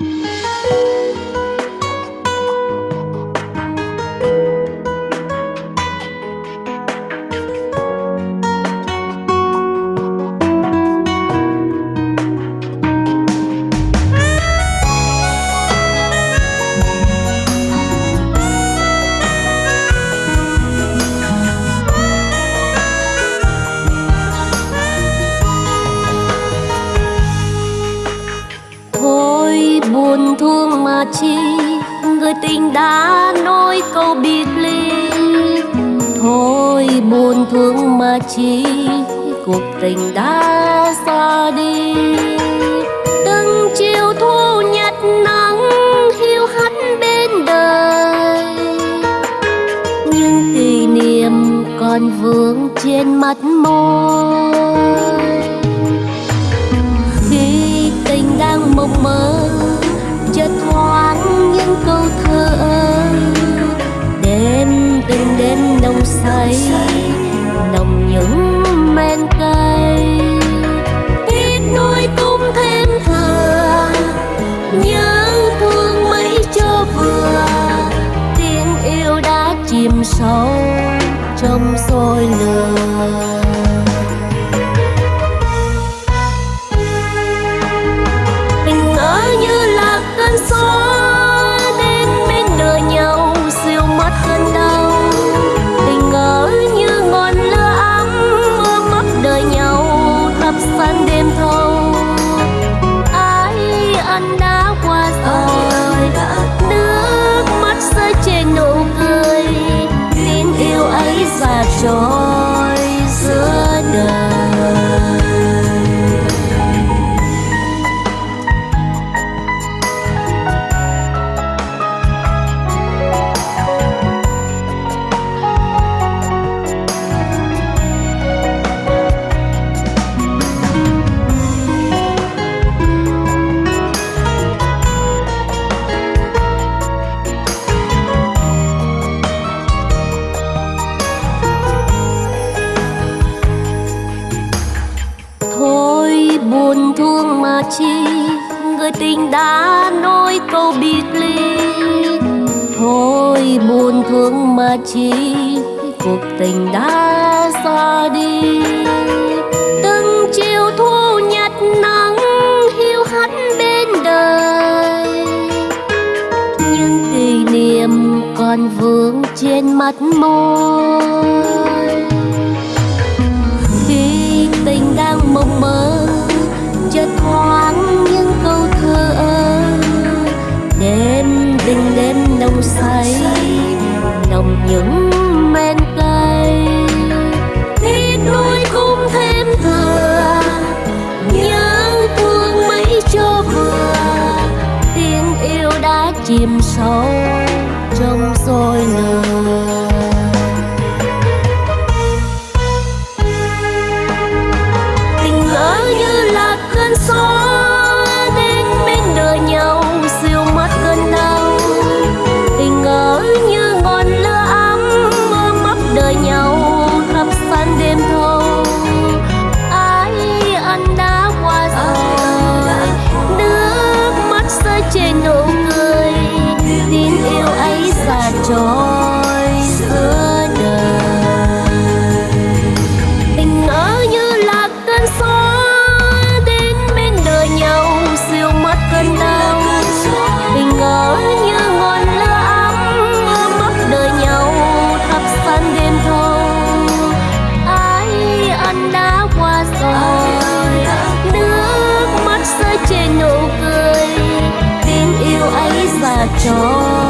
buồn chi người tình đã nói câu biệt ly. Thôi buồn thương mà chi cuộc tình đã xa đi. Từng chiều thu nhật nắng hiu hắt bên đời. Nhưng kỷ niệm còn vương trên mắt môi. Say, nồng những men cay. Tiếc nuối cũng thêm thừa nhớ thương mấy cho vừa. Tiếng yêu đã chìm sâu trong sôi lửa. show. Mà chi người tình đã nói câu biệt ly. Thôi buồn thương mà chi cuộc tình đã xa đi. Từng chiều thu nhật nắng hiu hắt bên đời. Nhưng kỷ niệm còn vương trên mắt môi. Chợt thoáng những câu thơ đêm đêm đêm nồng say, nồng những men cay. Tiếc đôi cũng thêm thừa nhớ thương mấy cho vừa, tiếng yêu đã chìm sâu ấy và trôi